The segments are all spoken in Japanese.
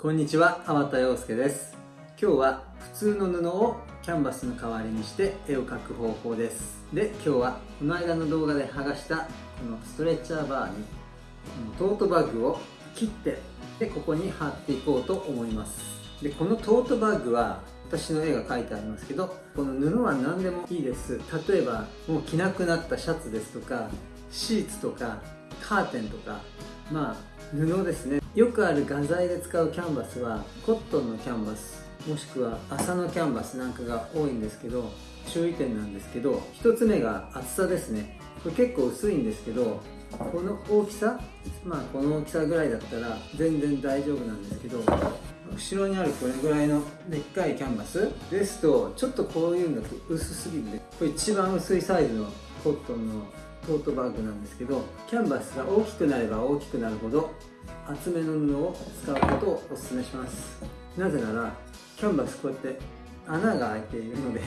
こんにちは、粟田洋介です。今日は普通の布をキャンバスの代わりにして絵を描く方法です。で今日はこの間の動画で剥がしたこのストレッチャーバーにトートバッグを切ってでここに貼っていこうと思います。でこのトートバッグは私の絵が描いてありますけどこの布は何でもいいです。例えばもう着なくなったシャツですとかシーツとかカーテンとかまあ布ですね。よくある画材で使うキャンバスはコットンのキャンバスもしくは麻のキャンバスなんかが多いんですけど注意点なんですけど1つ目が厚さですね。これ結構薄いんですけどこの大きさまあこの大きさぐらいだったら全然大丈夫なんですけど後ろにあるこれぐらいのでっかいキャンバスですとちょっとこういうんだと薄すぎるんでこれ一番薄いサイズのコットンのトートバッグなんですけどキャンバスが大きくなれば大きくなるほど厚めの布を使うことをお勧めします。なぜならキャンバスこうやって穴が開いているので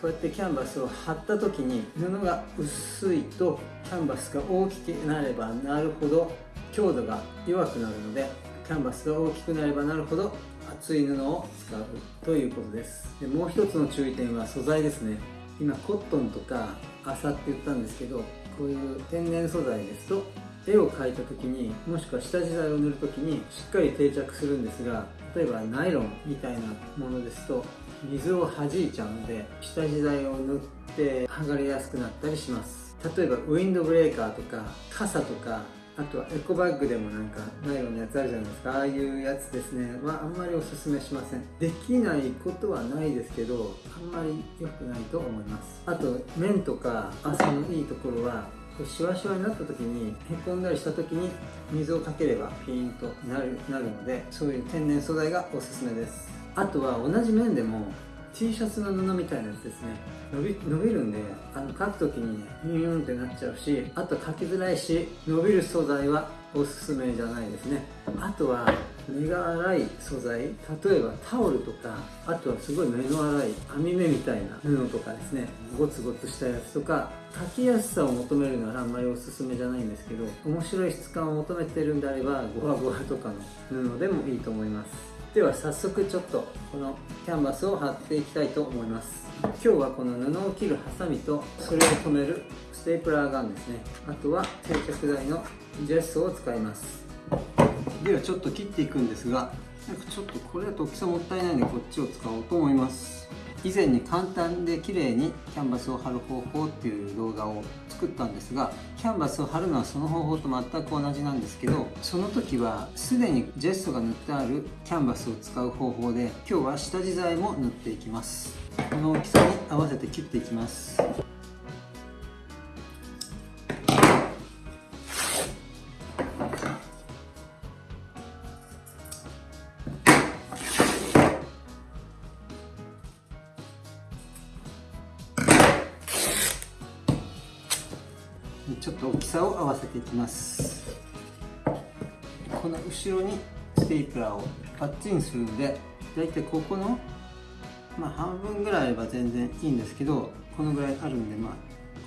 こうやってキャンバスを貼った時に布が薄いとキャンバスが大きくなればなるほど強度が弱くなるのでキャンバスが大きくなればなるほど厚い布を使うということです。でもう一つの注意点は素材ですね。今コットンとか麻って言ったんですけどこういう天然素材ですと絵を描いた時にもしくは下地材を塗る時にしっかり定着するんですが例えばナイロンみたいなものですと水を弾いちゃうので下地材を塗って剥がれやすくなったりします。例えばウィンドブレーカーとか傘とかあとはエコバッグでもなんかナイロンのやつあるじゃないですか。ああいうやつですね。はあんまりおすすめしません。できないことはないですけどあんまり良くないと思います。あと面とか朝のいいところはシワシワになった時にへこんだりした時に水をかければピーンとなるなるのでそういう天然素材がおすすめです。あとは同じ面でも T シャツの布みたいなやつですね。伸び伸びるんであの書く時にねビューンってなっちゃうしあと書きづらいし伸びる素材はおすすめじゃないですね。あとは目が粗い素材例えばタオルとかあとはすごい目の粗い網目みたいな布とかですね。ゴツゴツしたやつとか書きやすさを求めるならあんまりおすすめじゃないんですけど面白い質感を求めてるんであればゴワゴワとかの布でもいいと思います。では早速ちょっとこのキャンバスを貼っていきたいと思います。今日はこの布を切るハサミとそれを留めるステープラーガンですね。あとは接着剤のジェスを使います。ではちょっと切っていくんですがちょっとこれだと大きさもったいないのでこっちを使おうと思います。以前に簡単で綺麗にキャンバスを貼る方法っていう動画を作ったんですがキャンバスを貼るのはその方法と全く同じなんですけどその時はすでにジェストが塗ってあるキャンバスを使う方法で今日は下地材も塗っていきます。この大きさに合わせて切っていきます。ていきます。この後ろにステープラーをパッチンするんでだいたいここの、まあ、半分ぐらいあれば全然いいんですけどこのぐらいあるんでまあ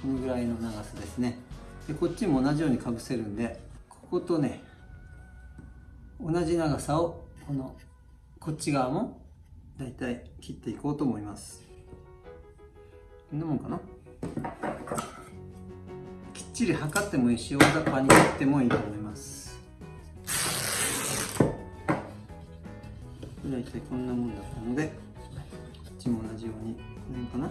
このぐらいの長さですね。でこっちも同じようにかぶせるんでこことね同じ長さをこのこっち側もだいたい切っていこうと思います。こんなもんかな？ちり測ってもいいし大雑把に切ってもいいと思います。大体こんなもんだったのでこっちも同じようにこの辺か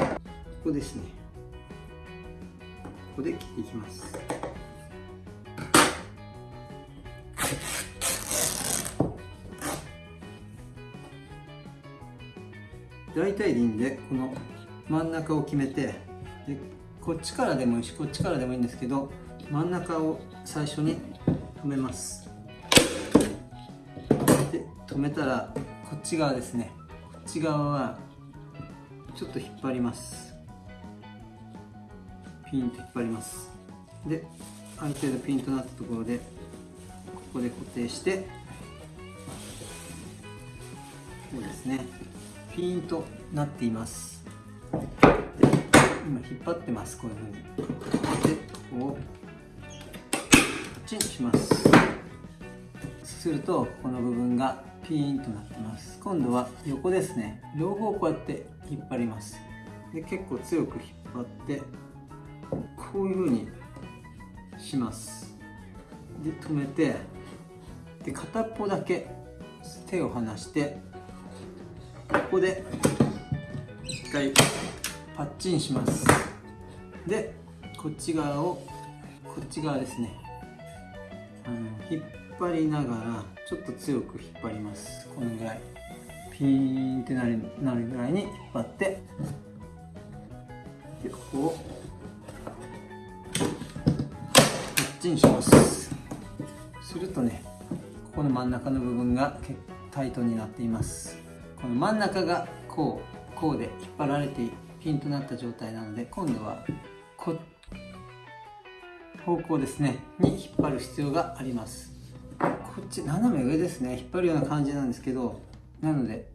な。ここですね。ここで切っていきます。大体でいいんでこの真ん中を決めてでこっちからでもいいしこっちからでもいいんですけど真ん中を最初に止めます。で止めたらこっち側ですね。こっち側はちょっと引っ張ります。ピンと引っ張ります。である程度ピンとなったところでここで固定してこうですね。ピンとなっています。引っ張ってますこういうふうに。でここチンします。するとこの部分がピーンとなってます。今度は横ですね。両方こうやって引っ張ります。で結構強く引っ張ってこういう風にします。で止めてで片っぽだけ手を離してここで一回パッチンします。でこっち側をこっち側ですね。あの引っ張りながらちょっと強く引っ張ります。このぐらい。ピーンってなるなるぐらいに引っ張って。でここをパッチンします。するとねここの真ん中の部分がタイトになっています。この真ん中がこうこうで引っ張られてピンとなった状態なので今度はこ方向ですねに引っ張る必要があります。こっち斜め上ですね。引っ張るような感じなんですけどなので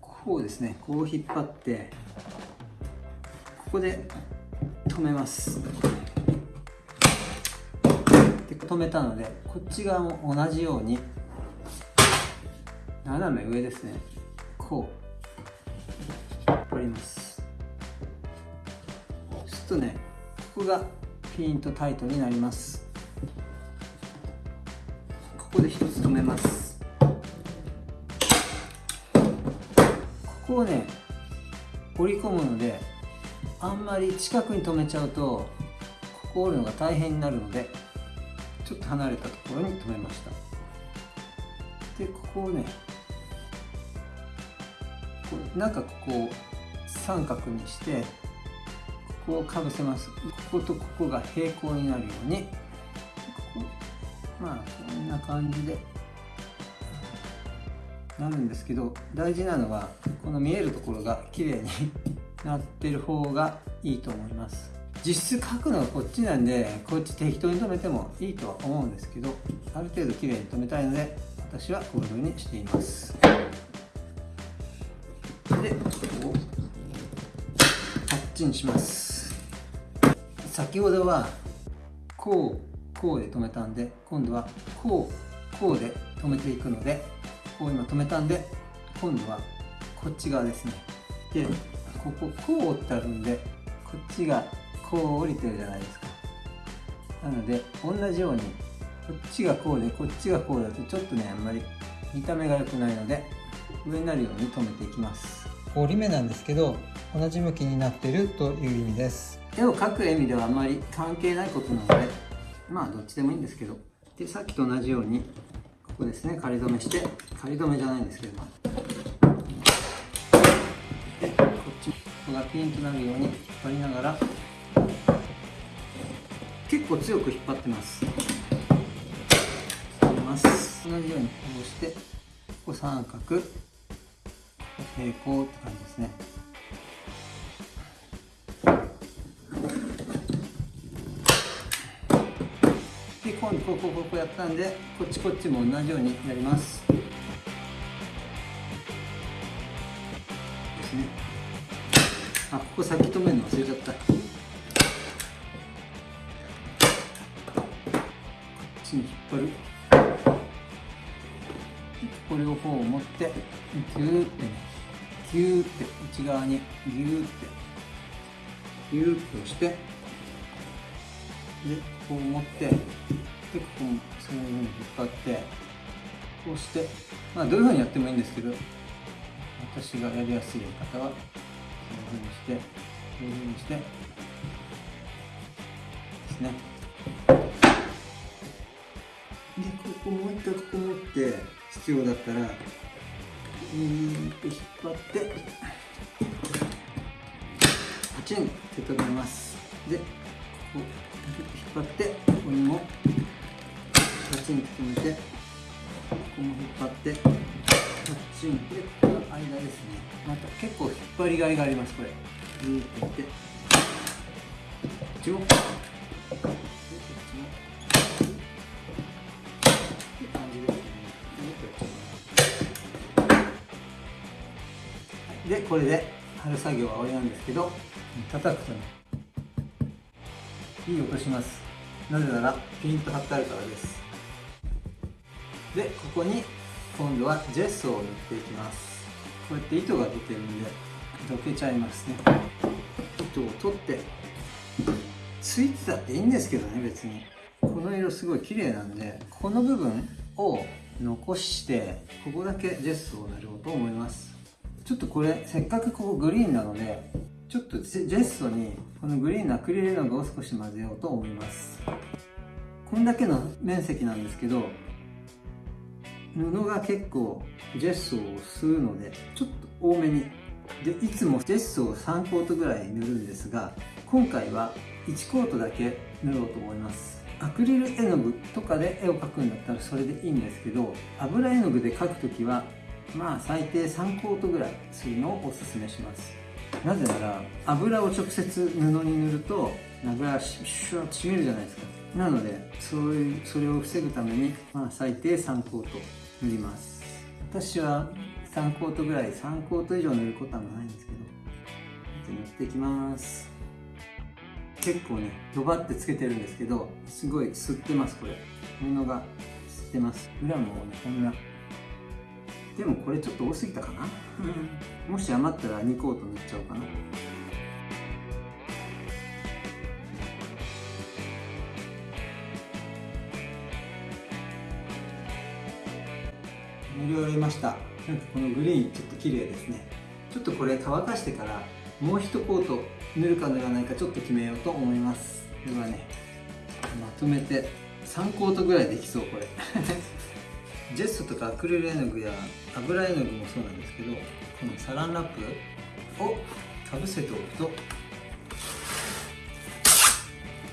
こうですね。こう引っ張ってここで止めます。で止めたのでこっち側も同じように斜め上ですね。こう引っ張ります。とねここがピンとタイトになります。ここで一つ止めます。ここをね折り込むのであんまり近くに止めちゃうとここ折るのが大変になるのでちょっと離れたところに止めました。でここをね中ここを三角にしてここをかぶせます。こことここが平行になるように。ここ。まあこんな感じで。なるんですけど大事なのはこの見えるところが綺麗に なってる方がいいと思います。実質書くのはこっちなんでこっち適当に留めてもいいとは思うんですけどある程度綺麗に留めたいので私はこういう風にしています。でここをパッチンします。先ほどはこうこうで止めたんで今度はこうこうで止めていくのでこう今止めたんで今度はこっち側ですね。でこここう折ってあるんでこっちがこう降りてるじゃないですか。なので同じようにこっちがこうでこっちがこうだとちょっとねあんまり見た目が良くないので上になるように留めていきます。折り目なんですけど同じ向きになってるという意味です。絵を描く意味ではあまり関係ないことなのでまあどっちでもいいんですけどでさっきと同じようにここですね仮止めして仮止めじゃないんですけどでこっちここがピンとなるように引っ張りながら結構強く引っ張ってます。引ます。同じようにこうしてここ三角平行って感じですね。今度こうこうここやったんでこっちこっちも同じようにやります。ですね。あここ先止めるの忘れちゃった。こっちに引っ張る。これを方を持ってギューってね。ギューって内側に。ギューって。ギューって押して。でこう持って。でここそういうふうに引っ張ってこうしてまあどういうふうにやってもいいんですけど私がやりやすいやり方はこういうふうにしてこういうふうにしてですね。でここもう一回ここ持って必要だったらうんと引っ張ってパチンって止めます。でここ引っ張ってここにもパチンって止めてここも引っ張ってパチンでこの間ですね。また結構引っ張りがいがありますこれ。グーってやって。こっちもでこれで貼る作業は終わりなんですけど叩くとね。いい音します。なぜならピンと貼ってあるからですでここに今度はジェスを塗っていきます。こうやって糸が出てるんでどけちゃいますね。糸を取ってついてたっていいんですけどね別に。この色すごい綺麗なんでこの部分を残してここだけジェスを塗ろうと思います。ちょっとこれせっかくここグリーンなのでちょっとジェストにこのグリーンのアクリル絵の具を少し混ぜようと思います。こんだけの面積なんですけど布が結構ジェストを吸うのでちょっと多めに。でいつもジェストを3コートぐらい塗るんですが今回は1コートだけ塗ろうと思います。アクリル絵の具とかで絵を描くんだったらそれでいいんですけど油絵の具で描く時はまあ最低3コートぐらいするのをおすすめします。なぜなら油を直接布に塗ると油がシュッと締めるじゃないですか。なのでそういうそれを防ぐために、まあ、最低3コート。塗ります。私は3コートぐらい3コート以上塗ることはないんですけど塗っていきます。結構ねドバってつけてるんですけどすごい吸ってますこれ。布が吸ってます。裏もねこんな。でもこれちょっと多すぎたかな？もし余ったら2コート塗っちゃおうかな。塗り終わりました。なんかこのグリーンちょっと綺麗ですね。ちょっとこれ乾かしてからもう一コート塗るか塗らないかちょっと決めようと思います。ではねまとめて3コートぐらいできそうこれ。ジェストとかアクリル絵の具や油絵の具もそうなんですけどこのサランラップをかぶせておくと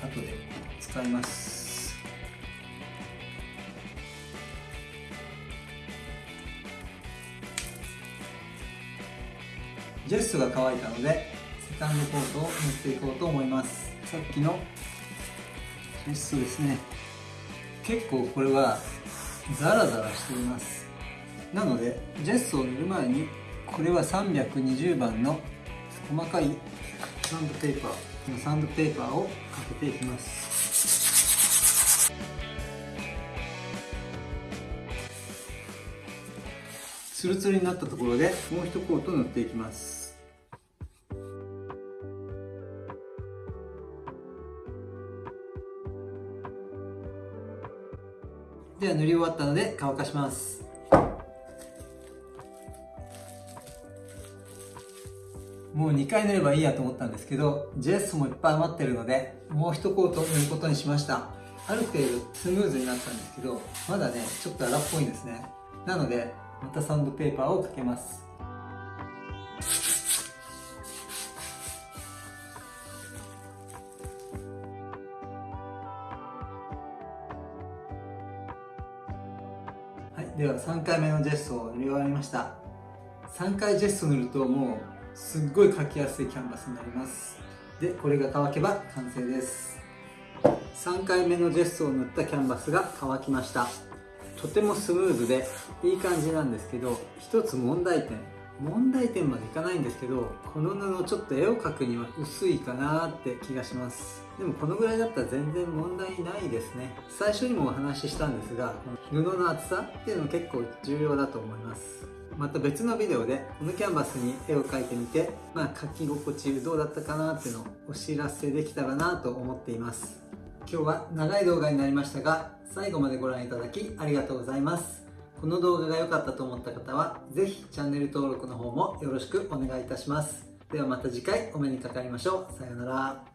後で使います。ジェストが乾いたのでセカンドコートを塗っていこうと思います。さっきのジェストですね。結構これはザラザラしています。なのでジェスを塗る前にこれは320番の細かいサンドペーパーこのサンドペーパーをかけていきます。ツルツルになったところでもう一コート塗っていきます。では塗り終わったので乾かします。もう2回塗ればいいやと思ったんですけどジェスもいっぱい余ってるのでもう1コート塗ることにしました。ある程度スムーズになったんですけどまだねちょっと荒っぽいんですね。なのでまたサンドペーパーをかけます。では3回目のジェストを塗り終わりました。3回ジェスト塗るともうすっごい描きやすいキャンバスになります。でこれが乾けば完成です。3回目のジェストを塗ったキャンバスが乾きました。とてもスムーズでいい感じなんですけど一つ問題点。問題点までいかないんですけどこの布ちょっと絵を描くには薄いかなって気がします。でもこのぐらいだったら全然問題ないですね。最初にもお話ししたんですが布の厚さっていうの結構重要だと思います。また別のビデオでこのキャンバスに絵を描いてみてまあ描き心地どうだったかなっていうのをお知らせできたらなと思っています。今日は長い動画になりましたが最後までご覧いただきありがとうございます。この動画が良かったと思った方は是非チャンネル登録の方もよろしくお願いいたします。ではまた次回お目にかかりましょう。さようなら。